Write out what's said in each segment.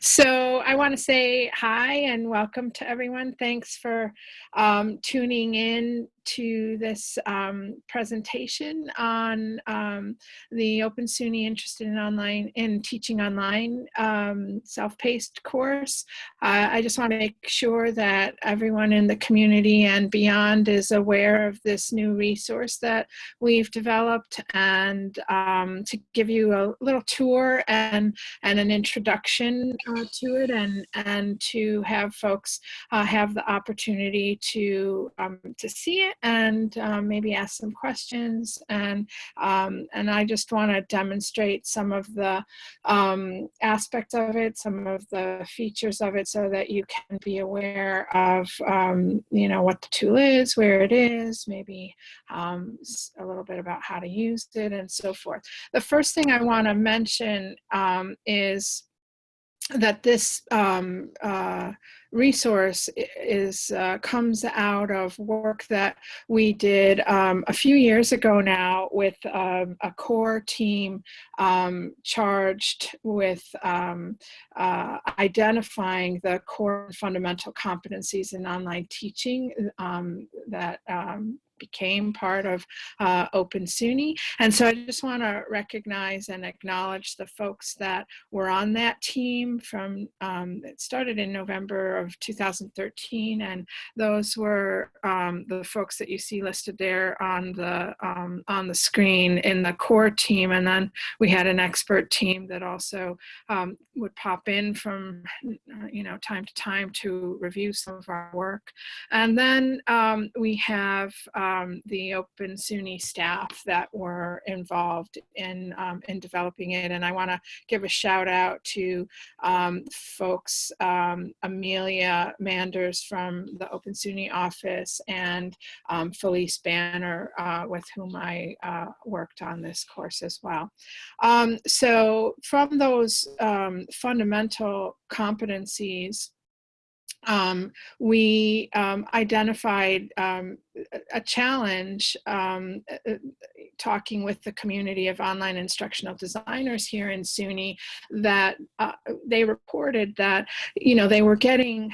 So I want to say hi and welcome to everyone. Thanks for um, tuning in to this um, presentation on um, the Open SUNY Interested in Online in Teaching Online um, self-paced course. Uh, I just want to make sure that everyone in the community and beyond is aware of this new resource that we've developed and um, to give you a little tour and, and an introduction uh, to it and, and to have folks uh, have the opportunity to, um, to see it and um, maybe ask some questions. And, um, and I just want to demonstrate some of the um, aspects of it, some of the features of it so that you can be aware of, um, you know, what the tool is, where it is, maybe um, a little bit about how to use it and so forth. The first thing I want to mention um, is that this um, uh, resource is uh, comes out of work that we did um, a few years ago now with um, a core team um, charged with um, uh, identifying the core fundamental competencies in online teaching um, that um, became part of uh, Open SUNY. And so I just want to recognize and acknowledge the folks that were on that team from, um, it started in November of 2013 and those were um, the folks that you see listed there on the, um, on the screen in the core team. And then we had an expert team that also um, would pop in from, you know, time to time to review some of our work. And then um, we have um, the Open SUNY staff that were involved in, um, in developing it. And I want to give a shout out to folks, um, Amelia Manders from the Open SUNY office and um, Felice Banner uh, with whom I uh, worked on this course as well. Um, so from those fundamental competencies, um, we um, identified um, a challenge um, uh, uh, talking with the community of online instructional designers here in SUNY that uh, they reported that, you know, they were getting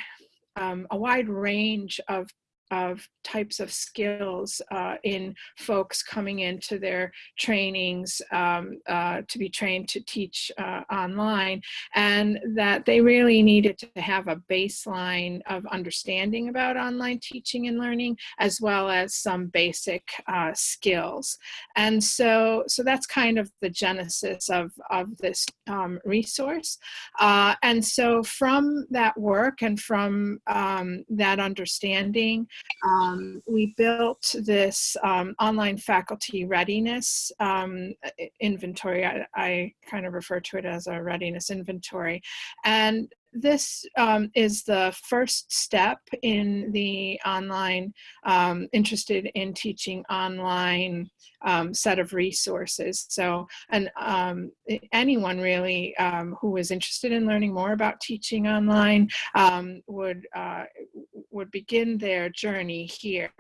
um, a wide range of of types of skills uh, in folks coming into their trainings um, uh, to be trained to teach uh, online and that they really needed to have a baseline of understanding about online teaching and learning as well as some basic uh, skills. And so so that's kind of the genesis of of this um, resource. Uh, and so from that work and from um, that understanding um, we built this um, online faculty readiness um, inventory. I, I, kind of refer to it as a readiness inventory. And this um, is the first step in the online, um, interested in teaching online um, set of resources. So, and um, anyone really um, who is interested in learning more about teaching online um, would uh, would begin their journey here.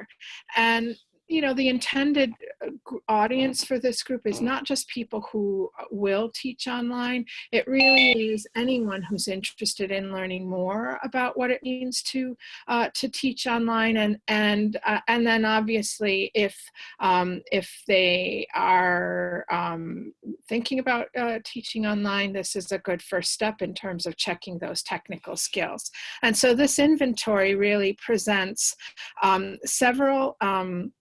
And you know, the intended uh, audience for this group is not just people who uh, will teach online. It really is anyone who's interested in learning more about what it means to uh, to teach online, and and uh, and then obviously if um, if they are um, thinking about uh, teaching online, this is a good first step in terms of checking those technical skills. And so this inventory really presents um, several um,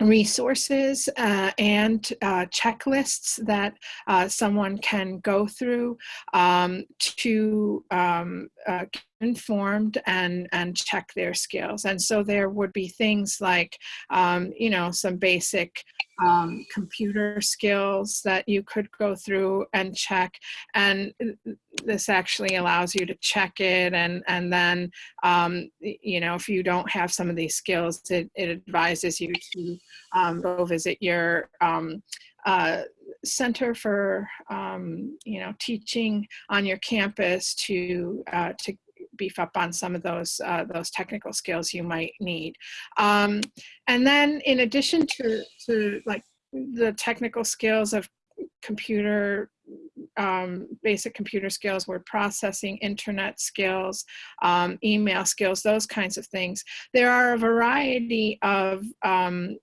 resources uh, and uh, checklists that uh, someone can go through um, to um, uh, informed and and check their skills and so there would be things like um, you know some basic um, computer skills that you could go through and check. And this actually allows you to check it. And, and then, um, you know, if you don't have some of these skills, it, it advises you to um, go visit your um, uh, center for um, you know teaching on your campus to uh, to beef up on some of those uh, those technical skills you might need. Um, and then in addition to, to like the technical skills of computer um, basic computer skills, word processing, internet skills, um, email skills, those kinds of things. There are a variety of um,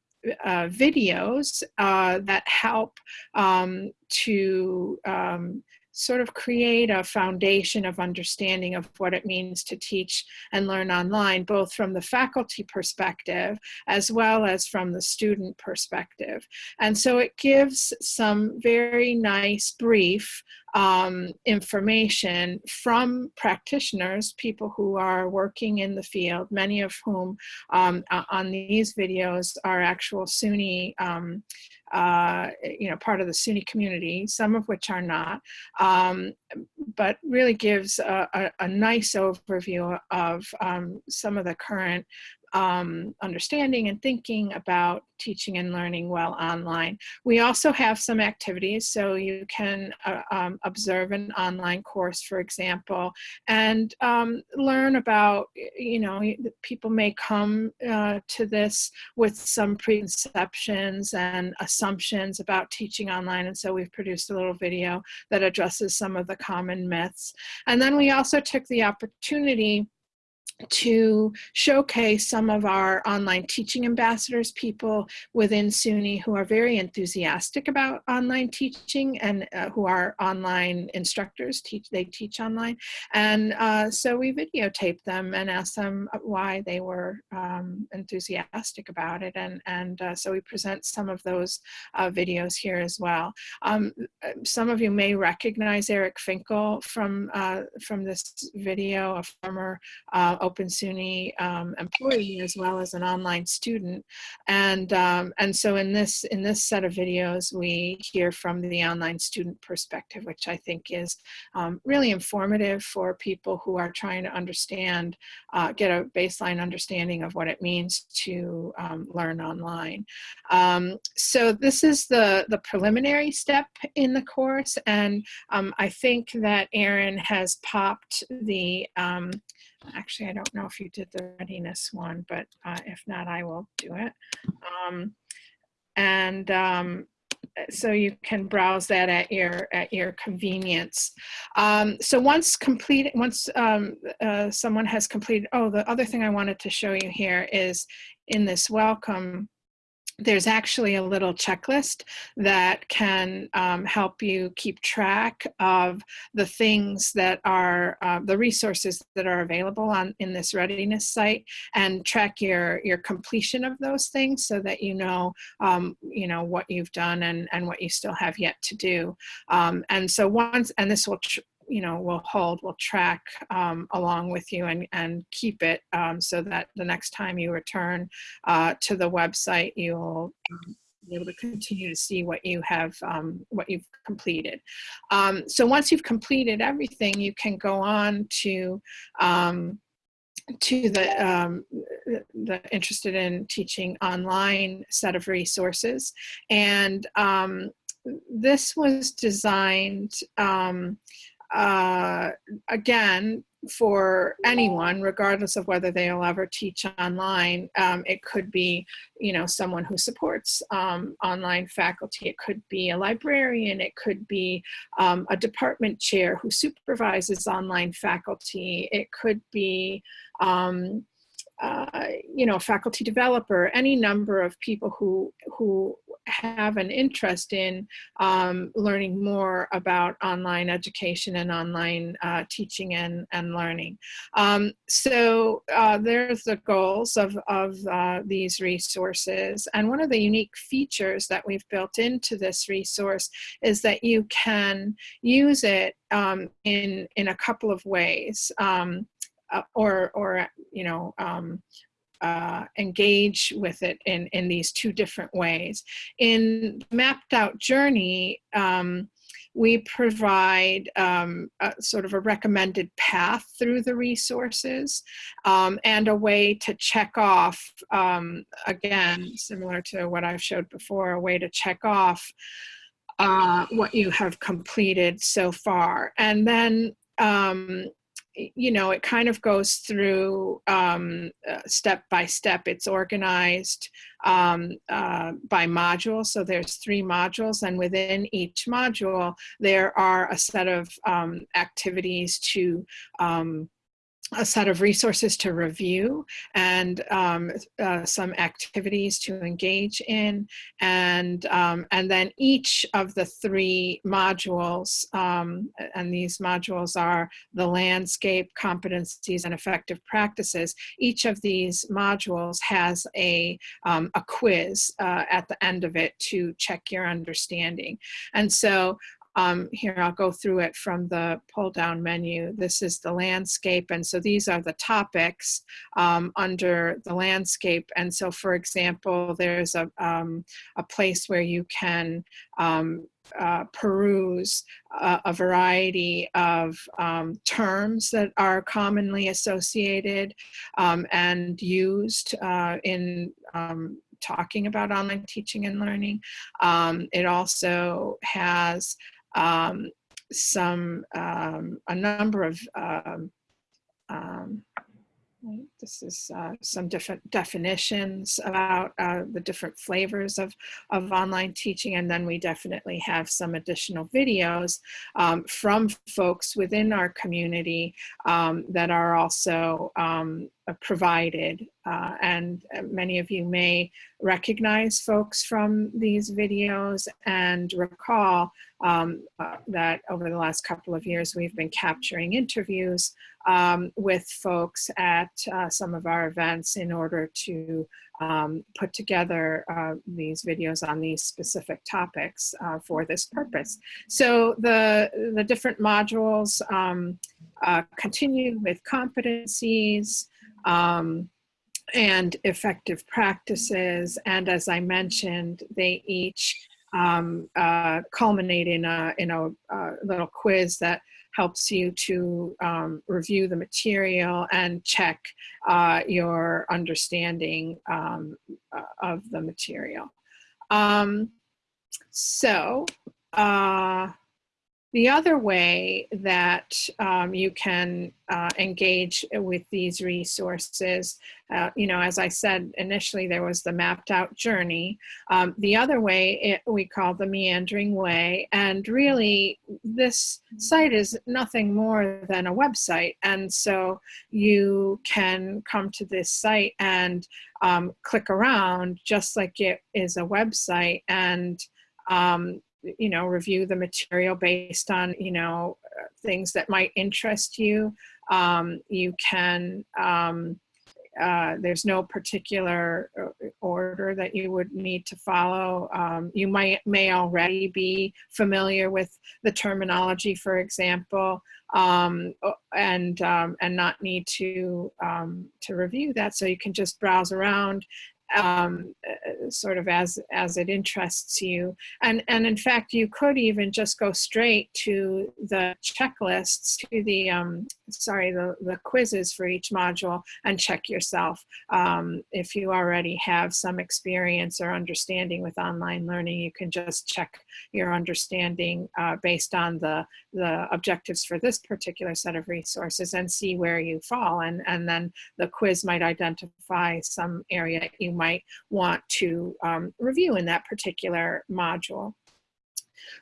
uh, videos uh, that help um, to um, sort of create a foundation of understanding of what it means to teach and learn online, both from the faculty perspective as well as from the student perspective. And so it gives some very nice brief um, information from practitioners, people who are working in the field, many of whom um, on these videos are actual SUNY um, uh, you know, part of the SUNY community, some of which are not, um, but really gives a, a, a, nice overview of um, some of the current um, understanding and thinking about teaching and learning well online. We also have some activities, so you can uh, um, observe an online course, for example, and um, learn about, you know, people may come uh, to this with some preconceptions and assumptions about teaching online, and so we've produced a little video that addresses some of the common myths. And then we also took the opportunity to showcase some of our online teaching ambassadors, people within SUNY who are very enthusiastic about online teaching and uh, who are online instructors, teach they teach online. And uh, so we videotaped them and asked them why they were um, enthusiastic about it. And, and uh, so we present some of those uh, videos here as well. Um, some of you may recognize Eric Finkel from, uh, from this video, a former uh, Open SUNY um, employee as well as an online student. And, um, and so in this, in this set of videos, we hear from the online student perspective, which I think is um, really informative for people who are trying to understand, uh, get a baseline understanding of what it means to um, learn online. Um, so this is the, the preliminary step in the course. And um, I think that Erin has popped the um, Actually, I don't know if you did the readiness one, but uh, if not, I will do it. Um, and um, so you can browse that at your at your convenience. Um, so once completed, once um, uh, someone has completed, oh, the other thing I wanted to show you here is in this welcome there's actually a little checklist that can um, help you keep track of the things that are uh, the resources that are available on in this readiness site and track your your completion of those things so that you know um, you know what you've done and and what you still have yet to do. Um, and so once and this will you know will hold will track um, along with you and and keep it um, so that the next time you return uh, to the website you'll be able to continue to see what you have um, what you've completed um, so once you've completed everything you can go on to um, to the, um, the interested in teaching online set of resources. And um, this was designed um, uh, again, for anyone, regardless of whether they'll ever teach online, um, it could be, you know, someone who supports um, online faculty. It could be a librarian. It could be um, a department chair who supervises online faculty. It could be, um, uh, you know, a faculty developer, any number of people who, who have an interest in um, learning more about online education and online uh, teaching and, and learning. Um, so uh, there's the goals of, of uh, these resources. And one of the unique features that we've built into this resource is that you can use it um, in, in a couple of ways. Um, uh, or, or, you know, um, uh, engage with it in, in these two different ways. In Mapped Out Journey, um, we provide um, a, sort of a recommended path through the resources um, and a way to check off, um, again, similar to what I've showed before, a way to check off uh, what you have completed so far. And then um, you know, it kind of goes through um, uh, step by step. It's organized um, uh, by module. So there's three modules and within each module, there are a set of um, activities to um, a set of resources to review and um, uh, some activities to engage in. And um, and then each of the three modules um, and these modules are the landscape competencies and effective practices. Each of these modules has a um, a quiz uh, at the end of it to check your understanding. And so um, here, I'll go through it from the pull down menu. This is the landscape. And so these are the topics um, under the landscape. And so, for example, there's a, um, a place where you can um, uh, peruse a, variety of um, terms that are commonly associated um, and used uh, in um, talking about online teaching and learning. Um, it also has um, some, um, a number of, um, um this is uh, some different definitions about uh, the different flavors of, of online teaching. And then we definitely have some additional videos um, from folks within our community um, that are also um, provided. Uh, and uh, many of you may recognize folks from these videos and recall um, uh, that over the last couple of years we've been capturing interviews um, with folks at uh, some of our events in order to um, put together uh, these videos on these specific topics uh, for this purpose. So the, the different modules um, continue with competencies, um, and effective practices. And as I mentioned, they each um, uh, culminate in a, in a, a, little quiz that helps you to um, review the material and check uh, your understanding um, uh, of the material. Um, so, uh, the other way that um, you can uh, engage with these resources, uh, you know, as I said initially, there was the mapped out journey. Um, the other way it, we call the meandering way. And really, this site is nothing more than a website. And so you can come to this site and um, click around just like it is a website and um, you know, review the material based on, you know, things that might interest you. Um, you can, um, uh, there's no particular uh, order that you would need to follow. Um, you might may already be familiar with the terminology, for example, um, and um, and not need to um, to review that. So you can just browse around um, uh, sort of as as it interests you. And and in fact you could even just go straight to the checklists to the um, sorry the the quizzes for each module and check yourself um, if you already have some experience or understanding with online learning you can just check your understanding uh, based on the the objectives for this particular set of resources and see where you fall and and then the quiz might identify some area you might want to um, review in that particular module.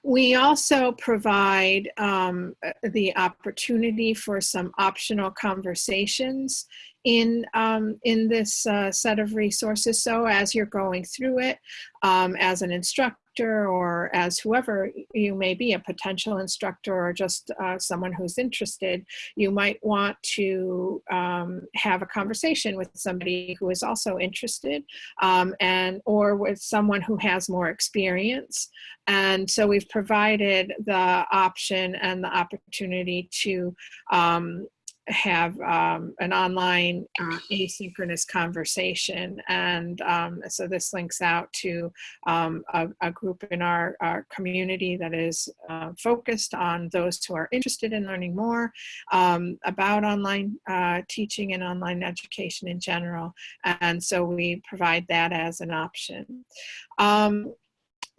We also provide um, the opportunity for some optional conversations in, um, in this uh, set of resources. So as you're going through it, um, as an instructor, or as whoever you may be, a potential instructor or just uh, someone who's interested, you might want to um, have a conversation with somebody who is also interested um, and or with someone who has more experience. And so we've provided the option and the opportunity to um, have um, an online uh, asynchronous conversation. And um, so this links out to um, a, a, group in our, our community that is uh, focused on those who are interested in learning more um, about online uh, teaching and online education in general. And so we provide that as an option.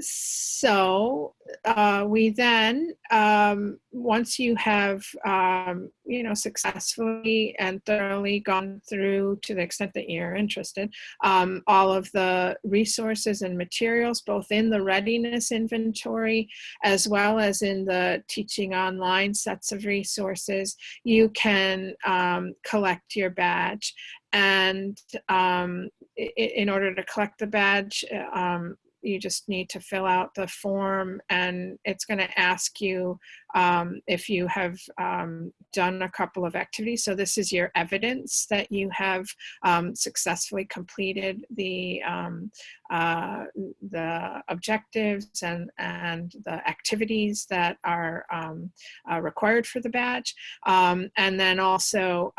So uh, we then, um, once you have, um, you know, successfully and thoroughly gone through to the extent that you're interested, um, all of the resources and materials, both in the readiness inventory as well as in the teaching online sets of resources, you can um, collect your badge. And um, in order to collect the badge, um, you just need to fill out the form and it's going to ask you um, if you have um, done a couple of activities. So this is your evidence that you have um, successfully completed the um, uh, the objectives and, and the activities that are um, uh, required for the badge. Um, and then also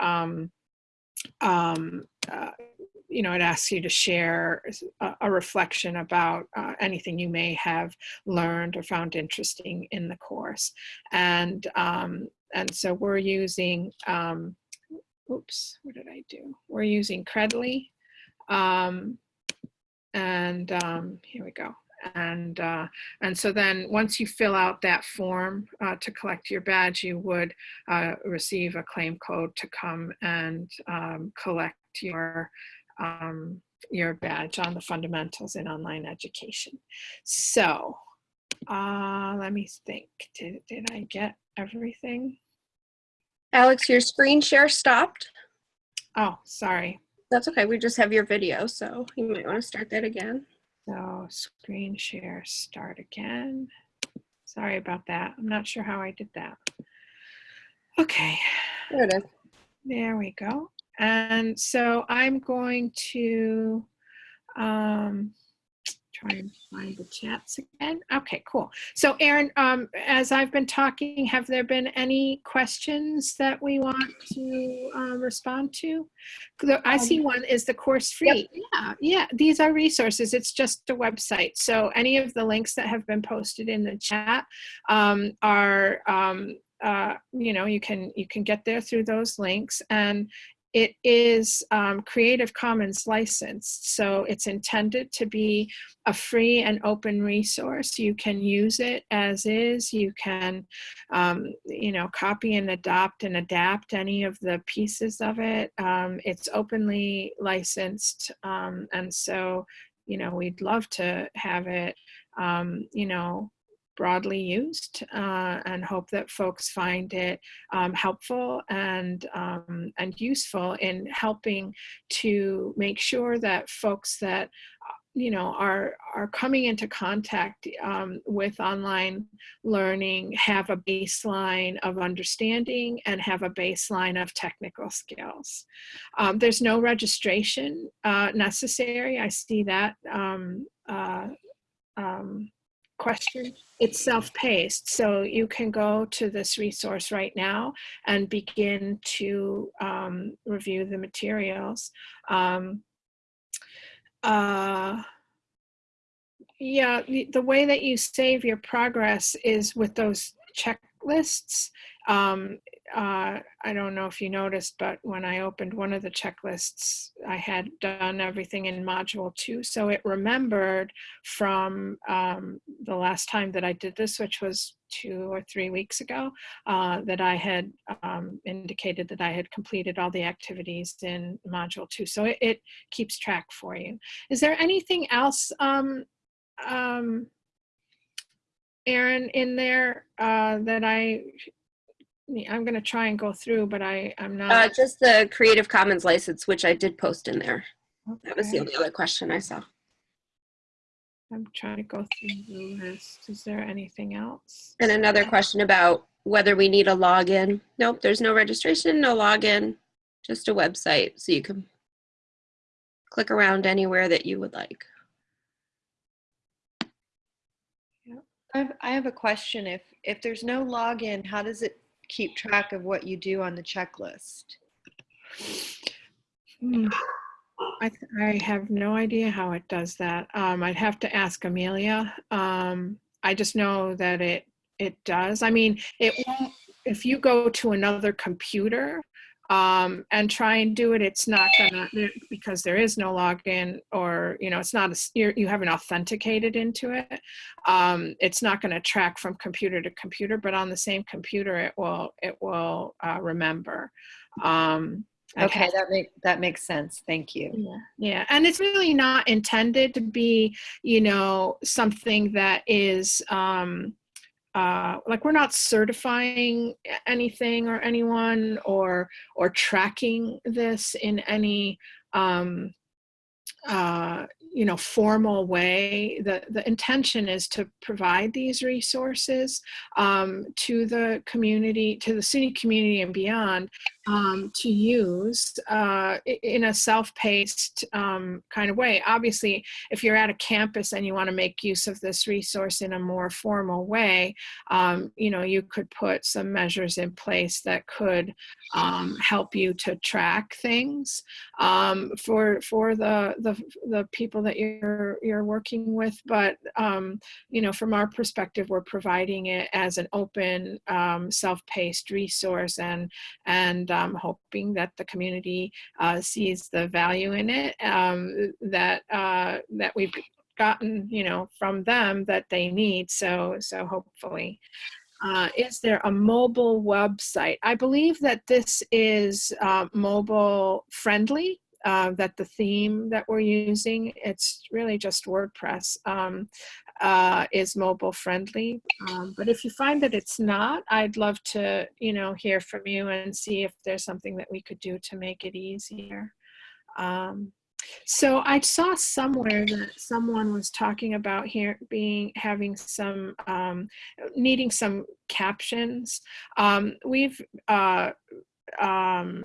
uh, you know, it asks you to share a, a reflection about uh, anything you may have learned or found interesting in the course. And, um, and so we're using, um, oops, what did I do? We're using Credly. Um, and um, here we go. And, uh, and so then once you fill out that form uh, to collect your badge, you would uh, receive a claim code to come and um, collect your um, your badge on the fundamentals in online education. So uh, let me think, did, did I get everything? Alex, your screen share stopped. Oh, sorry. That's okay. We just have your video, so you might want to start that again. So screen share, start again. Sorry about that. I'm not sure how I did that. Okay. There it is. There we go. And so I'm going to um, try and find the chats again. Okay, cool. So Aaron, um, as I've been talking, have there been any questions that we want to uh, respond to? I see Um, one is the course free. Yeah, yeah, these are resources. It's just a website. So any of the links that have been posted in the chat um, are um, uh, you know, you can you can get there through those links. And it is um, Creative Commons licensed, so it's intended to be a free and open resource. You can use it as is. You can, um, you know, copy and adopt and adapt any of the pieces of it. Um, it's openly licensed, um, and so, you know, we'd love to have it, um, you know, broadly used uh, and hope that folks find it um, helpful and um, and useful in helping to make sure that folks that uh, you know are are coming into contact um, with online learning have a baseline of understanding and have a baseline of technical skills. Um, there's no registration uh, necessary. I see that um, uh, um, question. It's self-paced, so you can go to this resource right now and begin to um, review the materials. Um, uh, yeah, the, way that you save your progress is with those checklists. Um, uh, I don't know if you noticed, but when I opened one of the checklists, I had done everything in module two. So it remembered from um, the last time that I did this, which was two or three weeks ago, uh, that I had um, indicated that I had completed all the activities in module two. So it, it keeps track for you. Is there anything else um, um, Erin, in there uh, that I, I'm going to try and go through, but I, I'm Uh, not. just the Creative Commons license, which I did post in there. That was the only other question I saw. I'm trying to go through the list. Is there anything else? And another question about whether we need a login. Nope, there's no registration, no login, just a website so you can click around anywhere that you would like. I have, I have a question. If, if there's no login, how does it keep track of what you do on the checklist? Hmm. I, I have no idea how it does that. Um, I'd have to ask Amelia. Um, I just know that it it does. I mean, it won't. If you go to another computer, um, and try and do it, it's not gonna, because there is no login or, you know, it's not, a you're, you haven't authenticated into it. Um, it's not gonna track from computer to computer, but on the same computer, it will, it will uh, remember. Um, Okay, that make, that makes sense. Thank you. yeah, yeah, and it's really not intended to be, you know, something that is um, uh, like we're not certifying anything or anyone or or tracking this in any um, uh, you know formal way. The the intention is to provide these resources um, to the community, to the city community and beyond, um, to use uh, in a self-paced um, kind of way. Obviously, if you're at a campus and you want to make use of this resource in a more formal way, um, you know, you could put some measures in place that could um, help you to track things um, for for the, the the people that you're you're working with. But um, you know, from our perspective, we're providing it as an open, self-paced resource, and and um, hoping that the community uh, sees the value in it um, that uh, that we've gotten, you know, from them that they need. So so hopefully. Uh, is there a mobile website? I believe that this is uh, mobile friendly. Uh, that the theme that we're using, it's really just WordPress, um, uh, is mobile friendly. Um, but if you find that it's not, I'd love to, you know, hear from you and see if there's something that we could do to make it easier. Um, so I saw somewhere that someone was talking about here being having some um, needing some captions. Um, we've uh, um,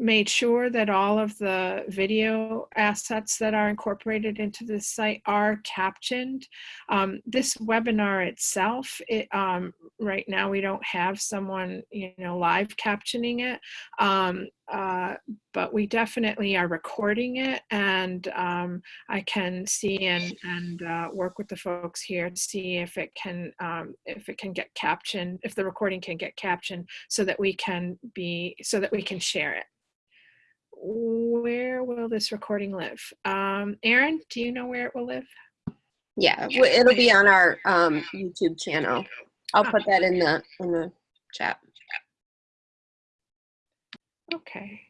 made sure that all of the video assets that are incorporated into this site are captioned. Um, this webinar itself, it, um, right now we don't have someone, you know, live captioning it, um, uh, but we definitely are recording it and um, I can see and, and uh, work with the folks here to see if it can, um, if it can get captioned, if the recording can get captioned so that we can be, so that we can share it where will this recording live? Um, Aaron, do you know where it will live? Yeah, it'll be on our um, YouTube channel. I'll put that in the in the chat. Okay.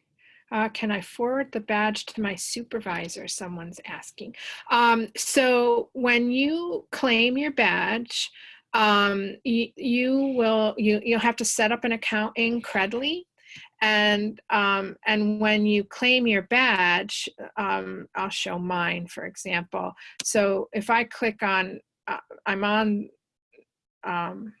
Uh, can I forward the badge to my supervisor? Someone's asking. Um, so when you claim your badge, um, you, you will you you'll have to set up an account in Credly, and um, and when you claim your badge, um, I'll show mine for example. So if I click on, uh, I'm on. Um,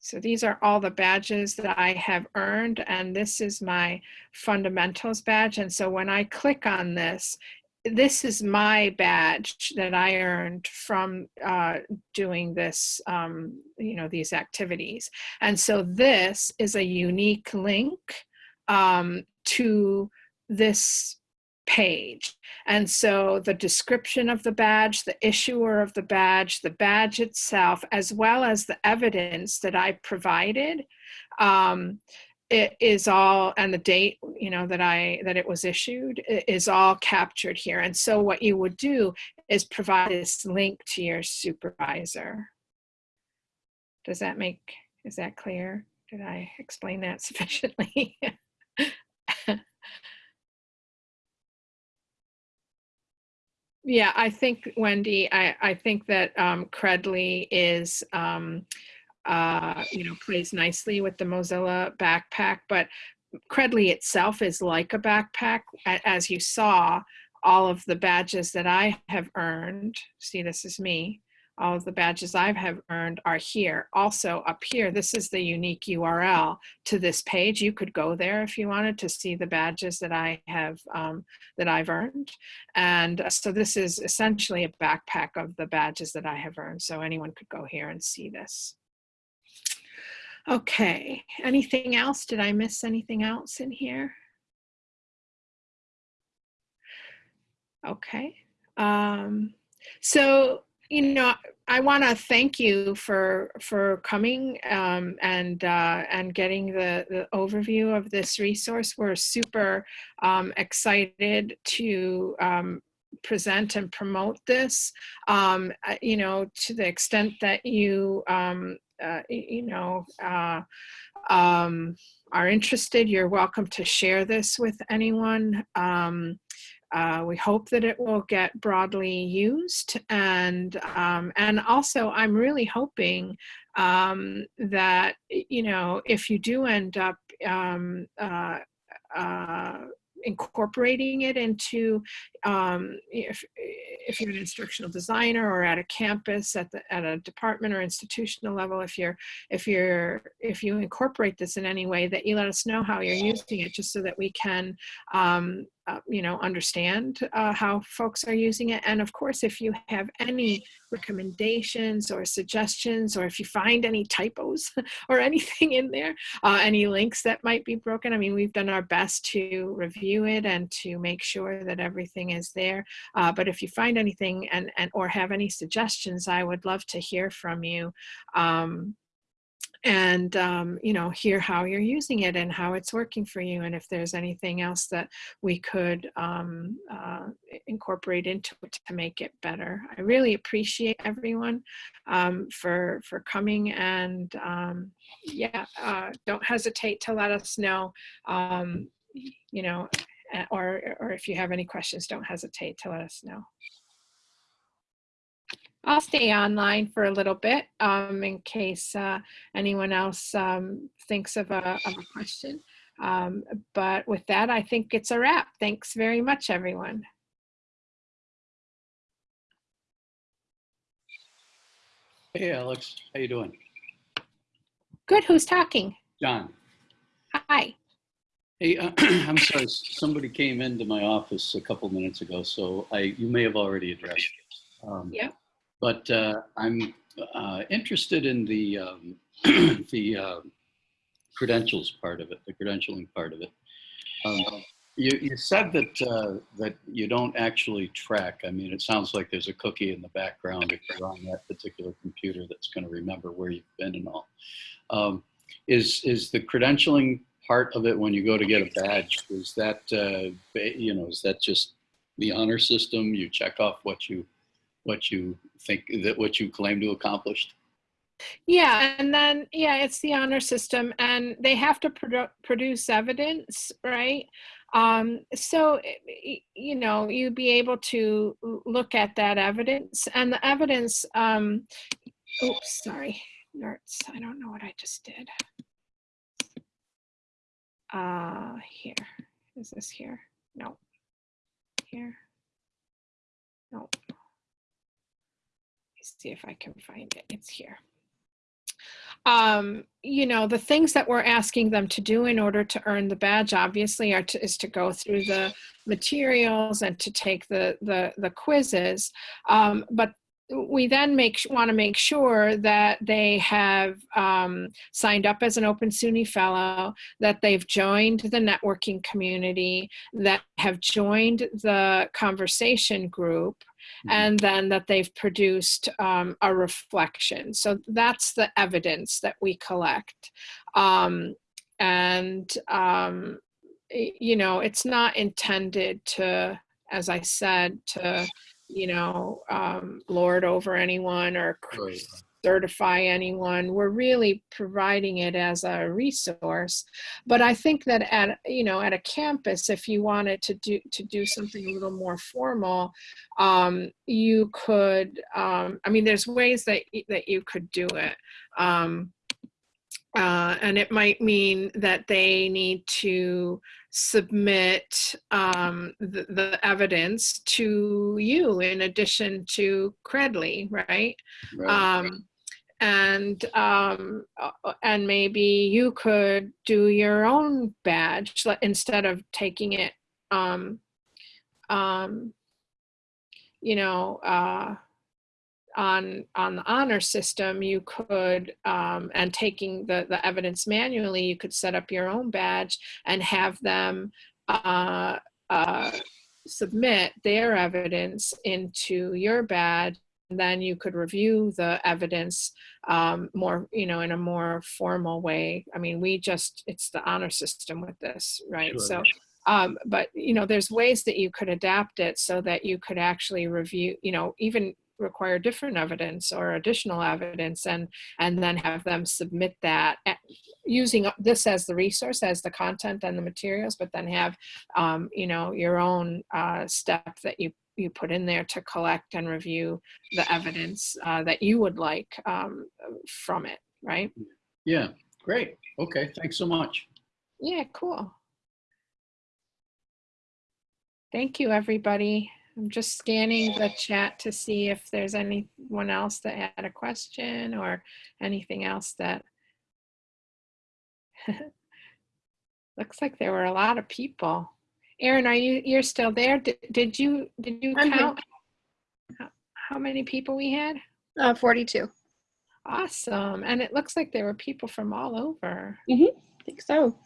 so these are all the badges that I have earned, and this is my fundamentals badge. And so when I click on this, this is my badge that I earned from uh, doing this, um, you know, these activities. And so this is a unique link um, to this page. And so the description of the badge, the issuer of the badge, the badge itself, as well as the evidence that I provided, um, it is all, and the date, you know, that I, that it was issued is all captured here. And so what you would do is provide this link to your supervisor. Does that make, is that clear? Did I explain that sufficiently? Yeah, I think Wendy, I, I think that um, Credly is, um, uh, you know, plays nicely with the Mozilla backpack, but Credly itself is like a backpack. As you saw, all of the badges that I have earned, see, this is me. All of the badges I have earned are here. Also up here, this is the unique URL to this page. You could go there if you wanted to see the badges that I have, um, that I've earned. And uh, so this is essentially a backpack of the badges that I have earned. So anyone could go here and see this. Okay, anything else? Did I miss anything else in here? Okay. Um, so, you know, I want to thank you for for coming um, and uh, and getting the, the overview of this resource. We're super um, excited to um, present and promote this. Um, uh, you know, to the extent that you um, uh, you know uh, um, are interested, you're welcome to share this with anyone. Um, uh, we hope that it will get broadly used, and um, and also I'm really hoping um, that you know if you do end up um, uh, uh, incorporating it into um, if if you're an instructional designer or at a campus at the at a department or institutional level if you're if you're if you incorporate this in any way that you let us know how you're using it just so that we can um, uh, you know understand uh, how folks are using it. And of course if you have any recommendations or suggestions or if you find any typos or anything in there uh, any links that might be broken i mean we've done our best to review it and to make sure that everything is there. Uh, but if you find anything and, and or have any suggestions i would love to hear from you. Um, and um, you know hear how you're using it and how it's working for you and if there's anything else that we could um, uh, incorporate into it to make it better. I really appreciate everyone um, for for coming and um, yeah uh, don't hesitate to let us know um, you know uh, or or if you have any questions don't hesitate to let us know I'll stay online for a little bit um, in case uh, anyone else um, thinks of a, of a question. Um, but with that, I think it's a wrap. Thanks very much, everyone. Hey, Alex, how you doing? Good. Who's talking? John. Hi. Hey, uh, I'm sorry, somebody came into my office a couple minutes ago, so I, you may have already addressed it. Um, Yep. But uh, I'm uh, interested in the, um, the uh, credentials part of it, the credentialing part of it. Um, You, you said that, uh, that you don't actually track. I mean, it sounds like there's a cookie in the background if you're on that particular computer that's going to remember where you've been and all. Um, Is, is the credentialing part of it when you go to get a badge, is that, uh, you know, is that just the honor system? You check off what you, what you think, that what you claim to accomplished? Yeah, and then yeah, it's the honor system, and they have to produ- produce evidence, right? Um, so you know, you'd be able to look at that evidence, and the evidence. Um, oops, sorry, nerds. I don't know what I just did. Uh, here is this here? No, here. No. See if I can find it. It's here um, you know, the things that we're asking them to do in order to earn the badge, obviously, are to, is to go through the materials and to take the the, the quizzes. Um, but we then make want to make sure that they have um, signed up as an Open SUNY Fellow, that they've joined the networking community, that have joined the conversation group, and then that they've produced um, a reflection. So that's the evidence that we collect. Um, and, um, you know, it's not intended to, as I said, to, you know, um, lord over anyone or Right. Certify anyone. We're really providing it as a resource. But I think that at you know at a campus, if you wanted to do to do something a little more formal, um, you could. Um, I mean, there's ways that that you could do it. Um, uh, and it might mean that they need to submit um, the, the evidence to you in addition to Credly, right? Right. um, and um, uh, and maybe you could do your own badge instead of taking it um, um, you know uh, on on the honor system you could um, and taking the the evidence manually you could set up your own badge and have them uh, uh, submit their evidence into your badge then you could review the evidence um, more, you know, in a more formal way. I mean, we just, it's the honor system with this, right? Sure. So, um, but, you know, there's ways that you could adapt it so that you could actually review, you know, even require different evidence or additional evidence and and then have them submit that at- using this as the resource as the content and the materials but then have um, you know your own uh, step that you you put in there to collect and review the evidence uh, that you would like um, from it right? Yeah, great. Okay, thanks so much. yeah cool. Thank you everybody. I'm just scanning the chat to see if there's anyone else that had a question or anything else that looks like there were a lot of people Erin, are you you're still there did, did you did you I'm count how, how many people we had Uh, 42. awesome and it looks like there were people from all over I think so.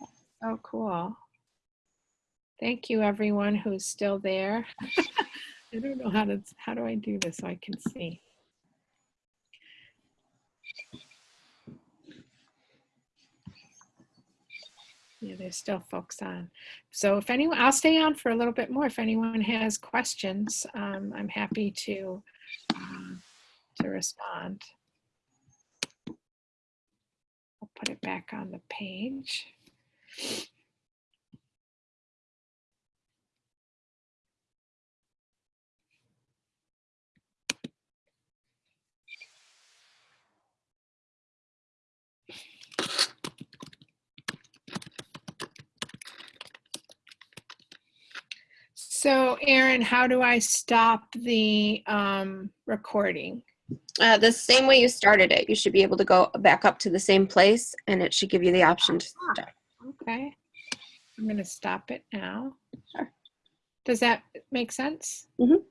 Oh, cool. Thank you, everyone who's still there. I don't know how to, how do I do this so I can see? Yeah, there's still folks on. So if anyone, I'll stay on for a little bit more. If anyone has questions, um, I'm happy to, um, to respond. I'll put it back on the page. So Aaron, how do I stop the um, recording? Uh, the same way you started it, you should be able to go back up to the same place and it should give you the option to stop. Okay, I'm gonna stop it now. Sure. Does that make sense? Mhm.